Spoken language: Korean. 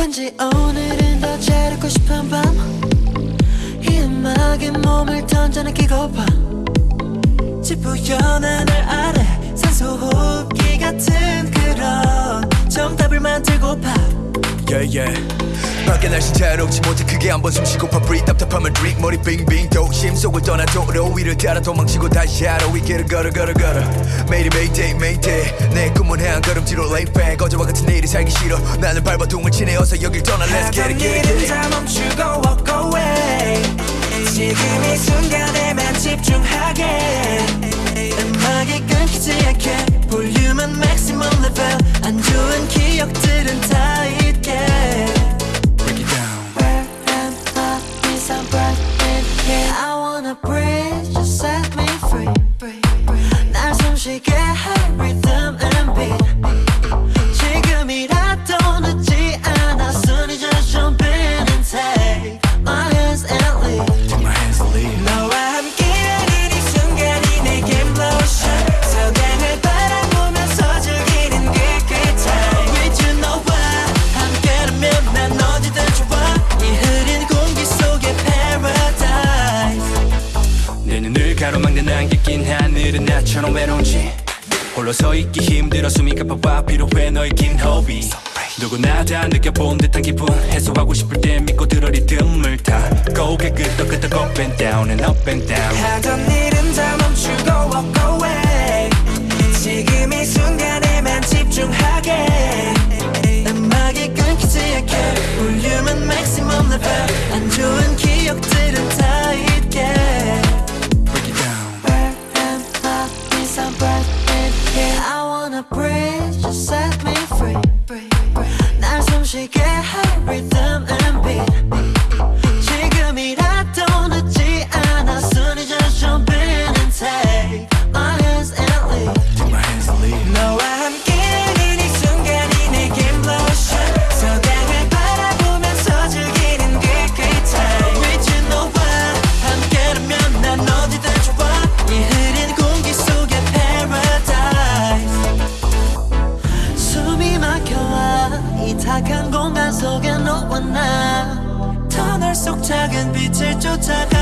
왠지 오늘은 더 재롭고 싶은 밤이 음악에 몸을 던져 느끼고파 지푸연 하늘 아래 산소 호흡기 같은 그런 정답을 만들고파 yeah yeah. 밖에 날씨 자유롭지 못해 크게 한번 숨쉬고파 breathe 답답하면 drink. 머리 빙빙 도심 속을 떠나도록 위를 따라 도망치고 다시 하루 위길을 걸어 걸어 걸어. 매일이 mayday mayday 내 꿈은 한 뒤로 lay back 어제와 같은 내일이 살기 싫어 나는 발버둥을 치네 어서 여길 떠나 let's get it get it get it 다 멈추고 walk away 지금 이 순간에만 집중하게 음악이 끊기지 않게 볼륨은 maximum level 안 좋은 기억들은 다 잊게 break it down Where am I? Is I'm bright in here I wanna breathe, just set me free 날 숨쉬게 할 눈을 가로막는 안개 낀 하늘은 나처럼 외로운지. 홀로 서 있기 힘들어 숨이 가빠와 필요해 너의 긴 호흡이 누구나 다 느껴본 듯한 기분. 해소하고 싶을 때 믿고 들어 리듬을 타. 고개 끄덕끄덕 up and down and up and down. 하던 일은 다 멈추고 walk away 작은 빛을 쫓아가